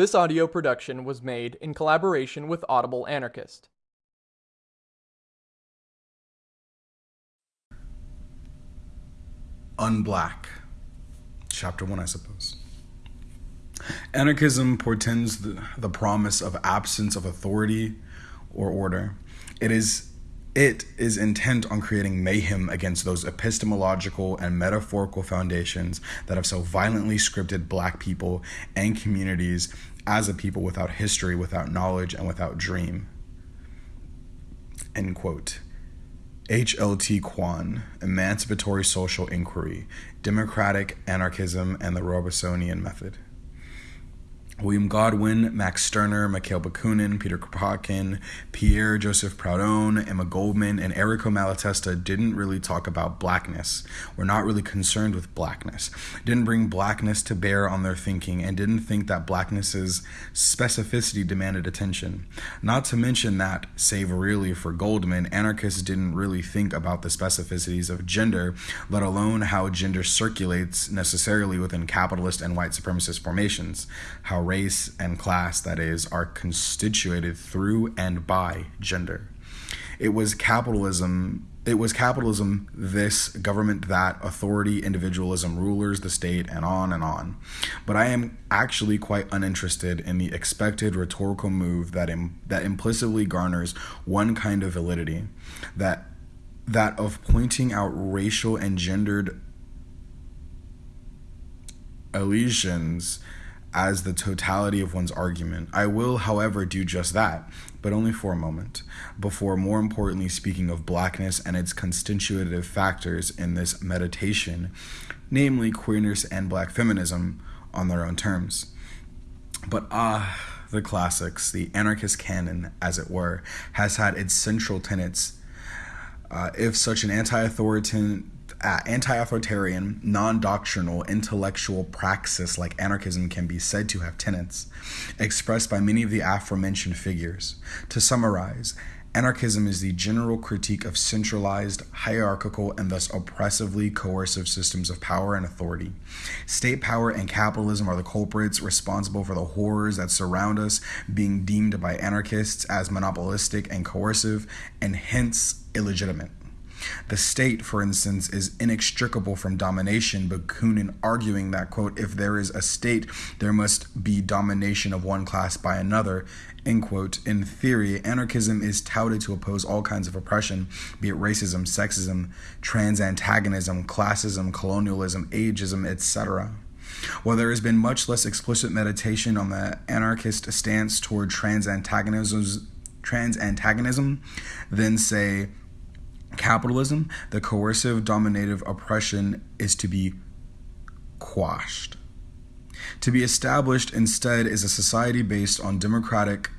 This audio production was made in collaboration with Audible Anarchist. Unblack. Chapter 1, I suppose. Anarchism portends the, the promise of absence of authority or order. It is it is intent on creating mayhem against those epistemological and metaphorical foundations that have so violently scripted black people and communities as a people without history, without knowledge, and without dream. End quote. H.L.T. Quan, Emancipatory Social Inquiry, Democratic Anarchism, and the Robesonian Method. William Godwin, Max Stirner, Mikhail Bakunin, Peter Kropotkin, Pierre Joseph Proudhon, Emma Goldman, and Errico Malatesta didn't really talk about blackness. Were not really concerned with blackness. Didn't bring blackness to bear on their thinking and didn't think that blackness's specificity demanded attention. Not to mention that, save really for Goldman, anarchists didn't really think about the specificities of gender, let alone how gender circulates necessarily within capitalist and white supremacist formations. How race and class, that is, are constituted through and by gender. It was capitalism. It was capitalism, this, government, that, authority, individualism, rulers, the state, and on and on. But I am actually quite uninterested in the expected rhetorical move that, Im- that implicitly garners one kind of validity that, that of pointing out racial and gendered elisions as the totality of one's argument. I will, however, do just that, but only for a moment, before more importantly speaking of blackness and its constitutive factors in this meditation, namely queerness and black feminism on their own terms. But ah, the classics, the anarchist canon, as it were, has had its central tenets. Uh, if such an anti authoritarian uh, anti-authoritarian, non-doctrinal, intellectual praxis like anarchism can be said to have tenets, expressed by many of the aforementioned figures. To summarize, Anarchism is the general critique of centralized, hierarchical, and thus oppressively coercive systems of power and authority. State power and capitalism are the culprits responsible for the horrors that surround us, being deemed by anarchists as monopolistic and coercive, and hence illegitimate. The state, for instance, is inextricable from domination, Bakunin arguing that, quote, if there is a state, there must be domination of one class by another, end quote. In theory, anarchism is touted to oppose all kinds of oppression, be it racism, sexism, trans antagonism, classism, colonialism, ageism, etc. While there has been much less explicit meditation on the anarchist stance toward trans antagonism, trans antagonism than, say, capitalism, the coercive dominative oppression is to be quashed. To be established instead is a society based on democratic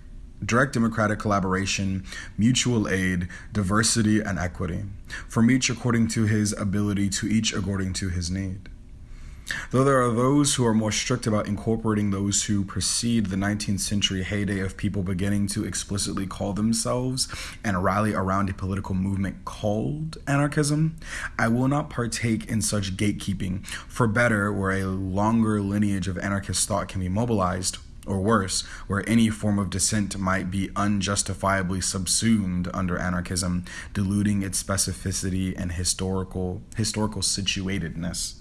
direct democratic collaboration, mutual aid, diversity, and equity, from each according to his ability, to each according to his need. Though there are those who are more strict about incorporating those who precede the 19th century heyday of people beginning to explicitly call themselves and rally around a political movement called anarchism, I will not partake in such gatekeeping, for better, where a longer lineage of anarchist thought can be mobilized, or worse, where any form of dissent might be unjustifiably subsumed under anarchism, diluting its specificity and historical historical situatedness.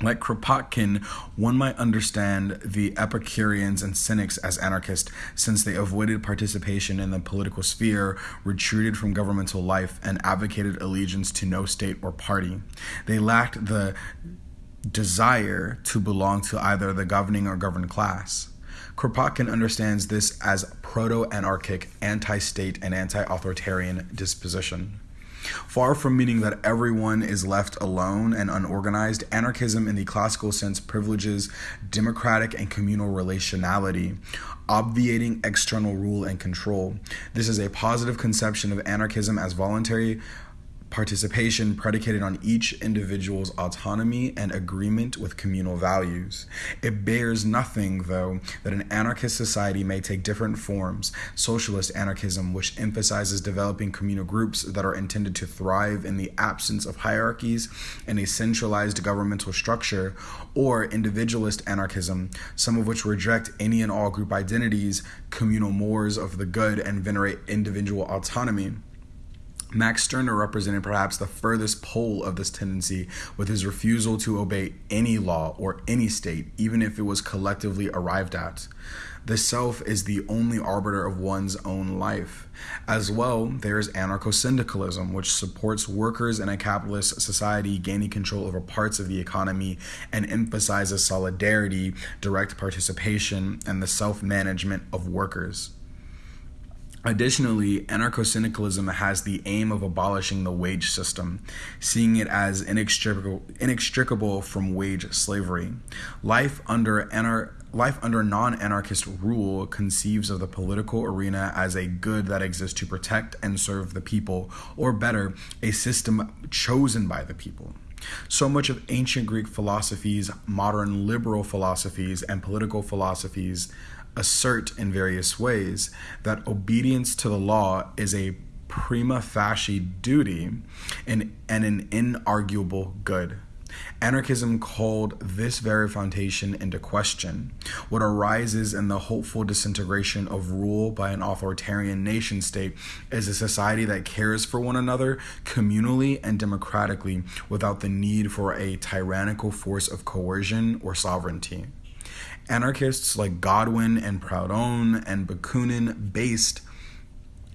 Like Kropotkin, one might understand the Epicureans and Cynics as anarchists since they avoided participation in the political sphere, retreated from governmental life, and advocated allegiance to no state or party. They lacked the desire to belong to either the governing or governed class. Kropotkin understands this as proto anarchic, anti state, and anti authoritarian disposition. Far from meaning that everyone is left alone and unorganized, anarchism in the classical sense privileges democratic and communal relationality, obviating external rule and control. This is a positive conception of anarchism as voluntary participation predicated on each individual's autonomy and agreement with communal values. It bears nothing, though, that an anarchist society may take different forms socialist anarchism, which emphasizes developing communal groups that are intended to thrive in the absence of hierarchies and a centralized governmental structure, or individualist anarchism, some of which reject any and all group identities, communal mores of the good, and venerate individual autonomy. Max Stirner represented perhaps the furthest pole of this tendency with his refusal to obey any law or any state, even if it was collectively arrived at. The self is the only arbiter of one's own life. As well, there is anarcho syndicalism, which supports workers in a capitalist society gaining control over parts of the economy and emphasizes solidarity, direct participation, and the self management of workers. Additionally, anarcho syndicalism has the aim of abolishing the wage system, seeing it as inextricable, inextricable from wage slavery. Life under anar- Life under non anarchist rule conceives of the political arena as a good that exists to protect and serve the people, or better, a system chosen by the people. So much of ancient Greek philosophies, modern liberal philosophies, and political philosophies assert in various ways that obedience to the law is a prima facie duty and, and an inarguable good. Anarchism called this very foundation into question. What arises in the hopeful disintegration of rule by an authoritarian nation state is a society that cares for one another communally and democratically without the need for a tyrannical force of coercion or sovereignty. Anarchists like Godwin and Proudhon and Bakunin based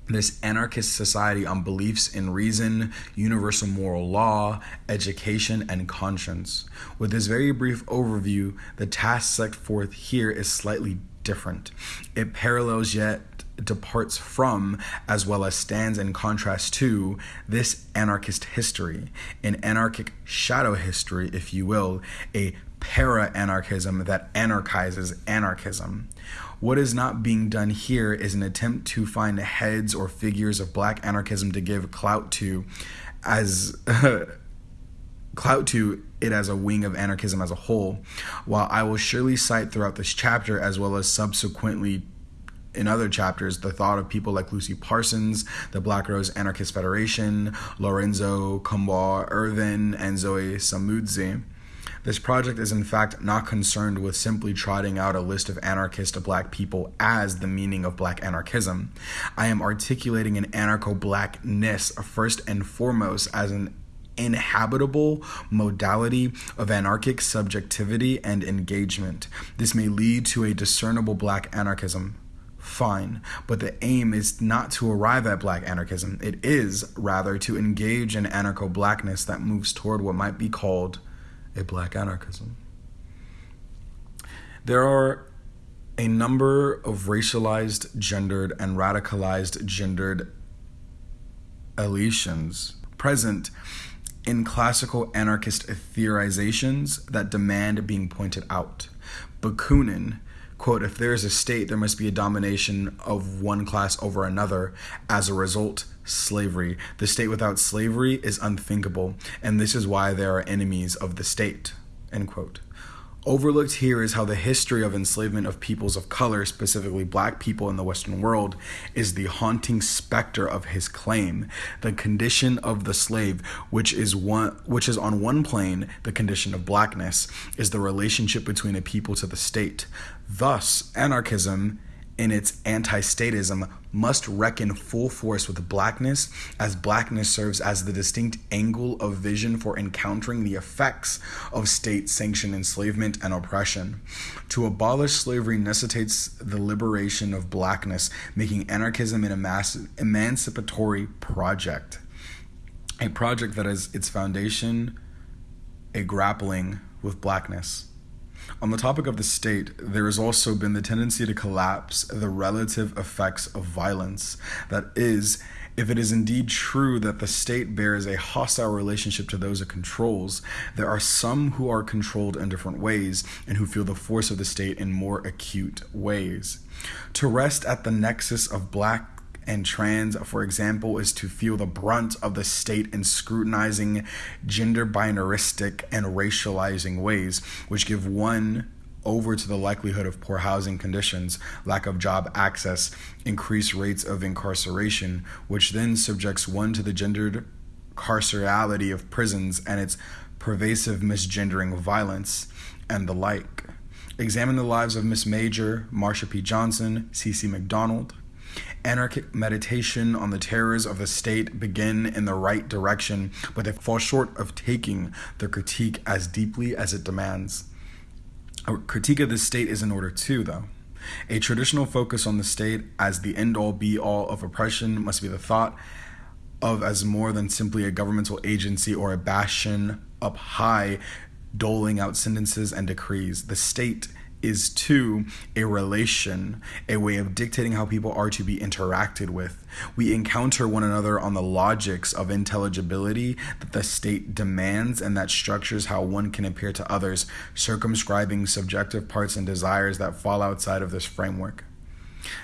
this anarchist society on beliefs in reason, universal moral law, education, and conscience. With this very brief overview, the task set forth here is slightly different. It parallels yet departs from, as well as stands in contrast to, this anarchist history, an anarchic shadow history, if you will, a para anarchism that anarchizes anarchism. What is not being done here is an attempt to find heads or figures of black anarchism to give clout to as clout to it as a wing of anarchism as a whole. While I will surely cite throughout this chapter as well as subsequently in other chapters the thought of people like Lucy Parsons, the Black Rose Anarchist Federation, Lorenzo Kom'boa Ervin, and Zoe Samudzi. This project is in fact not concerned with simply trotting out a list of anarchist black people as the meaning of black anarchism. I am articulating an anarcho blackness first and foremost as an inhabitable modality of anarchic subjectivity and engagement. This may lead to a discernible black anarchism. Fine, but the aim is not to arrive at black anarchism. It is, rather, to engage in anarcho blackness that moves toward what might be called a black anarchism. There are a number of racialized, gendered, and radicalized gendered elisions present in classical anarchist theorizations that demand being pointed out. Bakunin, quote, if there is a state, there must be a domination of one class over another. As a result, slavery. The state without slavery is unthinkable, and this is why there are enemies of the state. End quote. Overlooked here is how the history of enslavement of peoples of color, specifically black people in the Western world, is the haunting specter of his claim. The condition of the slave, which is one which is on one plane the condition of blackness, is the relationship between a people to the state. Thus, anarchism in its anti statism must reckon full force with blackness, as blackness serves as the distinct angle of vision for encountering the effects of state sanctioned enslavement and oppression. To abolish slavery necessitates the liberation of blackness, making anarchism an emancipatory project. A project that has its foundation a grappling with blackness. On the topic of the state, there has also been the tendency to collapse the relative effects of violence. That is, if it is indeed true that the state bears a hostile relationship to those it controls, there are some who are controlled in different ways and who feel the force of the state in more acute ways. To rest at the nexus of black and trans, for example, is to feel the brunt of the state in scrutinizing gender binaristic and racializing ways, which give one over to the likelihood of poor housing conditions, lack of job access, increased rates of incarceration, which then subjects one to the gendered carcerality of prisons and its pervasive misgendering violence, and the like. Examine the lives of Miss Major, Marsha P. Johnson, CeCe McDonald. Anarchic meditation on the terrors of the state begin in the right direction, but they fall short of taking the critique as deeply as it demands. A critique of the state is in order too, though. A traditional focus on the state as the end all be all of oppression must be the thought of as more than simply a governmental agency or a bastion up high doling out sentences and decrees. The state is too a relation, a way of dictating how people are to be interacted with. We encounter one another on the logics of intelligibility that the state demands and that structures how one can appear to others, circumscribing subjective parts and desires that fall outside of this framework.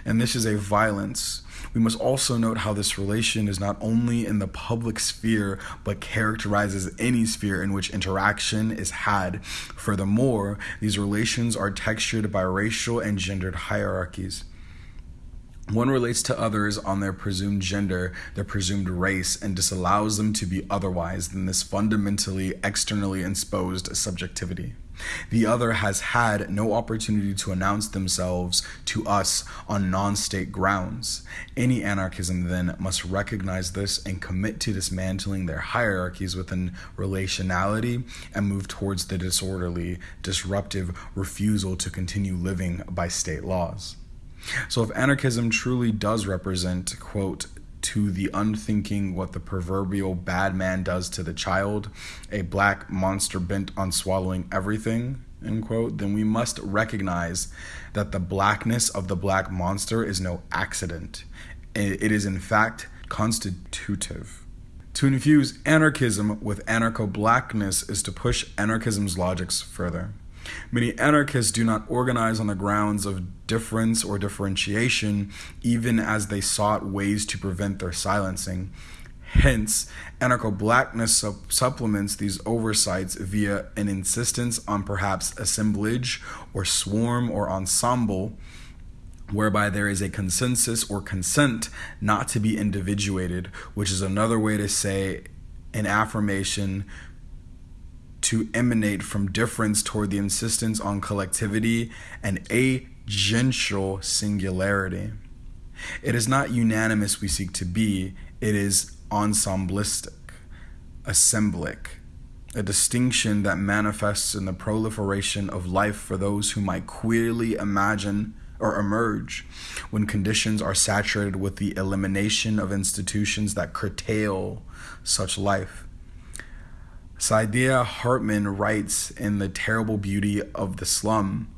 And this is a violence we must also note how this relation is not only in the public sphere, but characterizes any sphere in which interaction is had. Furthermore, these relations are textured by racial and gendered hierarchies. One relates to others on their presumed gender, their presumed race, and disallows them to be otherwise than this fundamentally externally exposed subjectivity. The other has had no opportunity to announce themselves to us on non state grounds. Any anarchism, then, must recognize this and commit to dismantling their hierarchies within relationality and move towards the disorderly, disruptive refusal to continue living by state laws. So, if anarchism truly does represent, quote, to the unthinking what the proverbial bad man does to the child, a black monster bent on swallowing everything, end quote, then we must recognize that the blackness of the black monster is no accident. It is, in fact, constitutive. To infuse anarchism with anarcho blackness is to push anarchism's logics further. Many anarchists do not organize on the grounds of difference or differentiation, even as they sought ways to prevent their silencing. Hence, anarcho blackness supplements these oversights via an insistence on perhaps assemblage or swarm or ensemble, whereby there is a consensus or consent not to be individuated, which is another way to say an affirmation to emanate from difference toward the insistence on collectivity and agential singularity. It is not unanimous we seek to be, it is ensemblistic, assemblic, a distinction that manifests in the proliferation of life for those who might queerly imagine or emerge when conditions are saturated with the elimination of institutions that curtail such life. Saidiya Hartman writes in The Terrible Beauty of the Slum,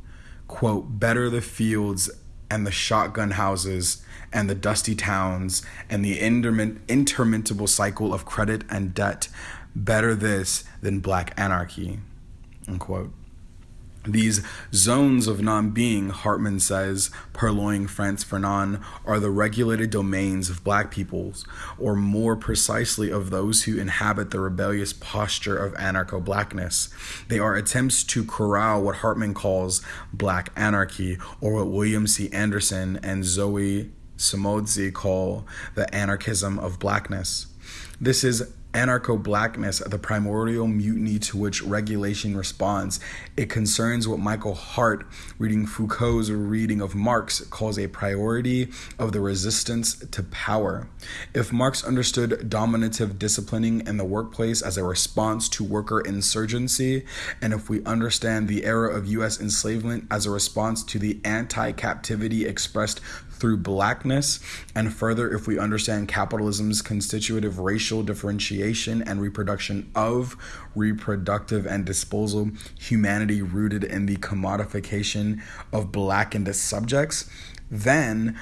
quote, better the fields and the shotgun houses and the dusty towns and the interminable cycle of credit and debt. Better this than black anarchy, unquote. These zones of non being, Hartman says, purloining Frantz Fanon, are the regulated domains of black peoples, or more precisely of those who inhabit the rebellious posture of anarcho blackness. They are attempts to corral what Hartman calls black anarchy, or what William C. Anderson and Zoe Samudzi call the anarchism of blackness. This is anarcho blackness, the primordial mutiny to which regulation responds. It concerns what Michael Hardt, reading Foucault's reading of Marx, calls a priority of the resistance to power. If Marx understood dominative disciplining in the workplace as a response to worker insurgency, and if we understand the era of U.S. enslavement as a response to the anti captivity expressed through blackness, and further, if we understand capitalism's constitutive racial differentiation and reproduction of reproductive and disposal humanity rooted in the commodification of blackened subjects, then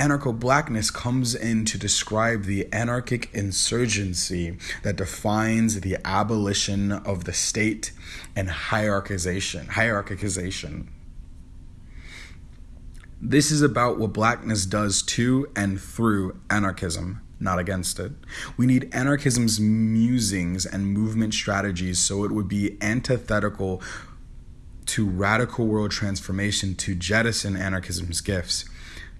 anarcho blackness comes in to describe the anarchic insurgency that defines the abolition of the state and hierarchization hierarchization This is about what blackness does to and through anarchism, not against it. We need anarchism's musings and movement strategies so it would be antithetical to radical world transformation to jettison anarchism's gifts.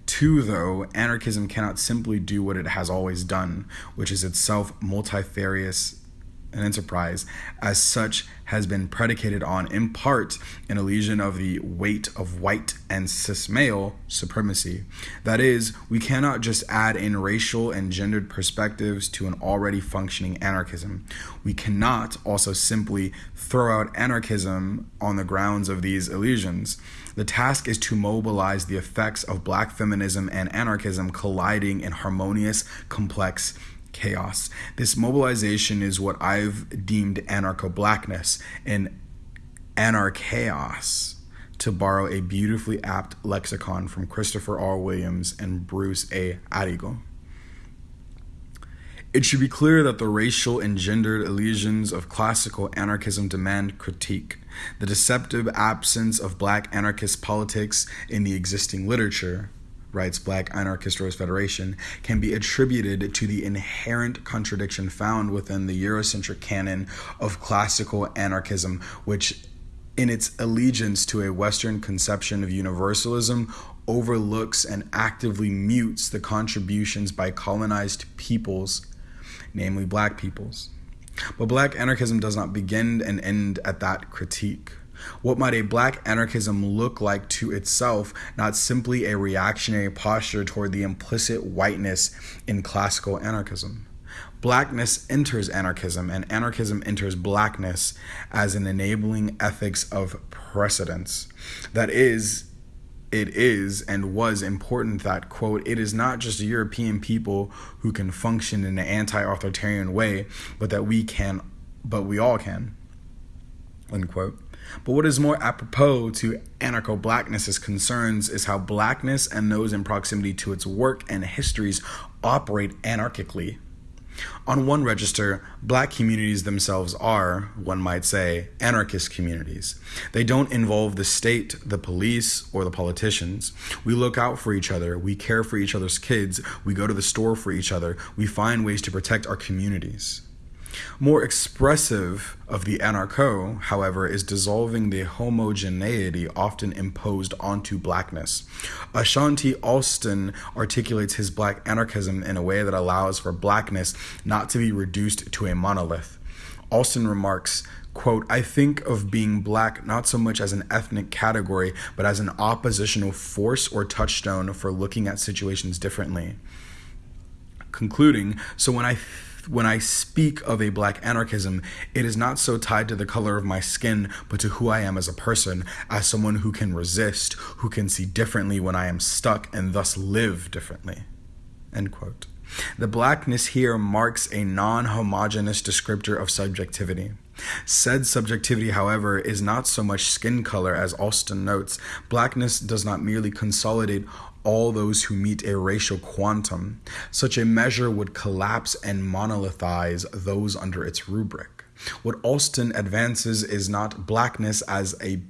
Two, though, anarchism cannot simply do what it has always done, which is itself multifarious an enterprise, as such, has been predicated on, in part, an illusion of the weight of white and cis male supremacy. That is, we cannot just add in racial and gendered perspectives to an already functioning anarchism. We cannot also simply throw out anarchism on the grounds of these illusions. The task is to mobilize the effects of black feminism and anarchism colliding in harmonious, complex, chaos. This mobilization is what I've deemed anarcho blackness and anarchaos, to borrow a beautifully apt lexicon from Christopher R. Williams and Bruce A. Arrigo. It should be clear that the racial and gendered illusions of classical anarchism demand critique. The deceptive absence of black anarchist politics in the existing literature, writes Black Anarchist Rose Federation, can be attributed to the inherent contradiction found within the Eurocentric canon of classical anarchism, which, in its allegiance to a Western conception of universalism, overlooks and actively mutes the contributions by colonized peoples, namely black peoples. But black anarchism does not begin and end at that critique. What might a black anarchism look like to itself, not simply a reactionary posture toward the implicit whiteness in classical anarchism? Blackness enters anarchism, and anarchism enters blackness as an enabling ethics of precedence. That is, it is and was important that, quote, it is not just European people who can function in an anti authoritarian way, but that we can, but we all can, unquote. But what is more apropos to anarcho blackness's concerns is how blackness and those in proximity to its work and histories operate anarchically. On one register, black communities themselves are, one might say, anarchist communities. They don't involve the state, the police, or the politicians. We look out for each other, we care for each other's kids, we go to the store for each other, we find ways to protect our communities. More expressive of the anarcho, however, is dissolving the homogeneity often imposed onto blackness. Ashanti Alston articulates his black anarchism in a way that allows for blackness not to be reduced to a monolith. Alston remarks, quote, I think of being black not so much as an ethnic category, but as an oppositional force or touchstone for looking at situations differently. Concluding, so when I when I speak of a black anarchism, it is not so tied to the color of my skin, but to who I am as a person, as someone who can resist, who can see differently when I am stuck, and thus live differently. End quote. The blackness here marks a non homogenous descriptor of subjectivity. Said subjectivity, however, is not so much skin color as Alston notes. Blackness does not merely consolidate all those who meet a racial quantum. Such a measure would collapse and monolithize those under its rubric. What Alston advances is not blackness as a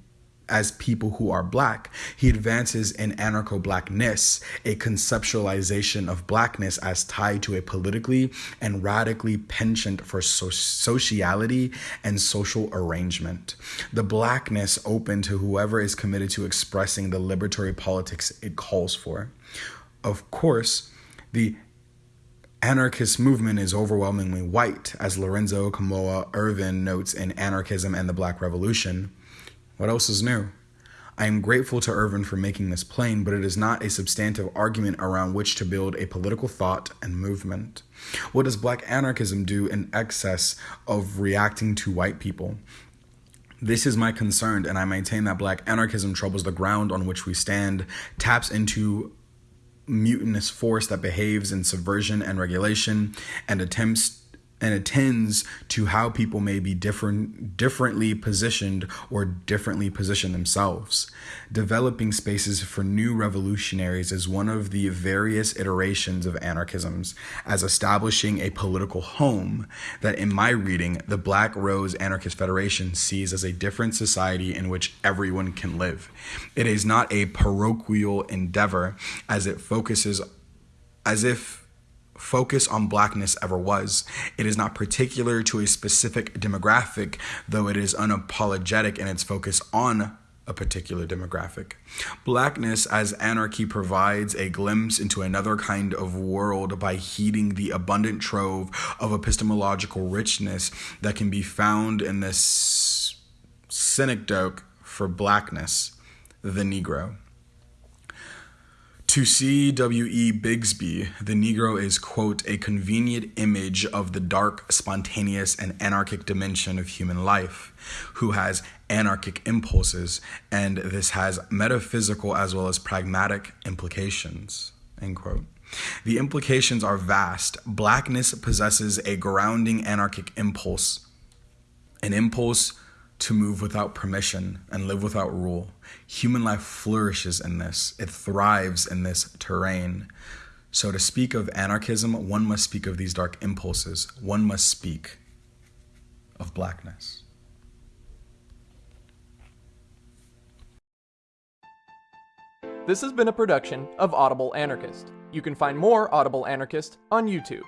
as people who are black. He advances in anarcho blackness, a conceptualization of blackness as tied to a politically and radically penchant for so- sociality and social arrangement. The blackness open to whoever is committed to expressing the liberatory politics it calls for. Of course, the anarchist movement is overwhelmingly white, as Lorenzo Kom'boa Ervin notes in Anarchism and the Black Revolution. What else is new? I am grateful to Ervin for making this plain, but it is not a substantive argument around which to build a political thought and movement. What does black anarchism do in excess of reacting to white people? This is my concern, and I maintain that black anarchism troubles the ground on which we stand, taps into mutinous force that behaves in subversion and regulation, and attempts and attends to how people may be different differently positioned or differently position themselves. Developing spaces for new revolutionaries is one of the various iterations of anarchisms as establishing a political home that in my reading the Black Rose Anarchist Federation sees as a different society in which everyone can live. It is not a parochial endeavor as it focuses as if focus on blackness ever was. It is not particular to a specific demographic, though it is unapologetic in its focus on a particular demographic. Blackness as anarchy provides a glimpse into another kind of world by heeding the abundant trove of epistemological richness that can be found in this synecdoche for blackness, the Negro. To C.W.E. Bigsby, the Negro is, quote, a convenient image of the dark, spontaneous, and anarchic dimension of human life, who has anarchic impulses, and this has metaphysical as well as pragmatic implications, end quote. The implications are vast. Blackness possesses a grounding anarchic impulse, an impulse to move without permission and live without rule. Human life flourishes in this, it thrives in this terrain. So, to speak of anarchism, one must speak of these dark impulses, one must speak of blackness. This has been a production of Audible Anarchist. You can find more Audible Anarchist on YouTube.